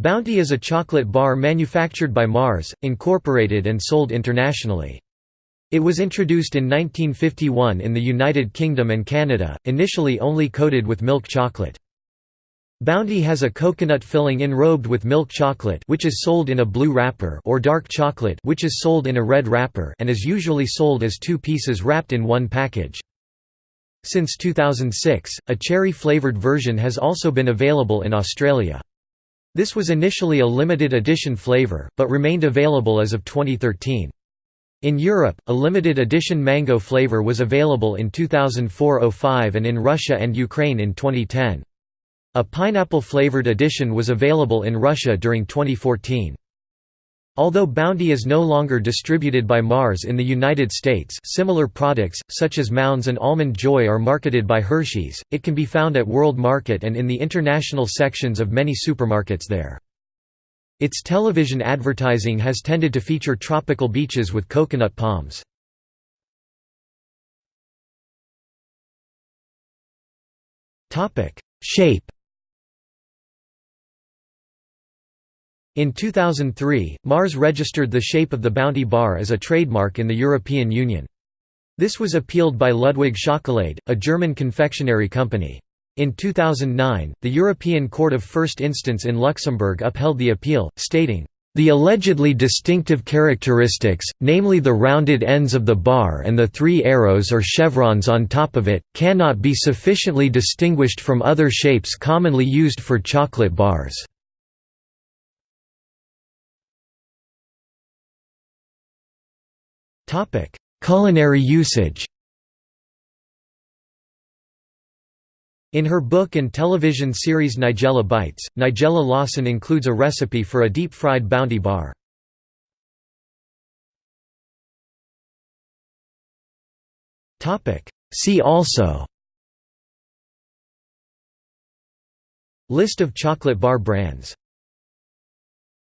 Bounty is a chocolate bar manufactured by Mars, Incorporated and sold internationally. It was introduced in 1951 in the United Kingdom and Canada, initially only coated with milk chocolate. Bounty has a coconut filling enrobed with milk chocolate which is sold in a blue wrapper or dark chocolate which is sold in a red wrapper and is usually sold as two pieces wrapped in one package. Since 2006, a cherry-flavoured version has also been available in Australia. This was initially a limited edition flavor, but remained available as of 2013. In Europe, a limited edition mango flavor was available in 2004–05 and in Russia and Ukraine in 2010. A pineapple-flavored edition was available in Russia during 2014. Although Bounty is no longer distributed by Mars in the United States similar products, such as Mounds and Almond Joy are marketed by Hershey's, it can be found at World Market and in the international sections of many supermarkets there. Its television advertising has tended to feature tropical beaches with coconut palms. Shape In 2003, Mars registered the shape of the Bounty Bar as a trademark in the European Union. This was appealed by Ludwig Schokolade, a German confectionery company. In 2009, the European Court of First Instance in Luxembourg upheld the appeal, stating, the allegedly distinctive characteristics, namely the rounded ends of the bar and the three arrows or chevrons on top of it, cannot be sufficiently distinguished from other shapes commonly used for chocolate bars. Culinary usage. In her book and television series Nigella Bites, Nigella Lawson includes a recipe for a deep-fried Bounty bar. See also. List of chocolate bar brands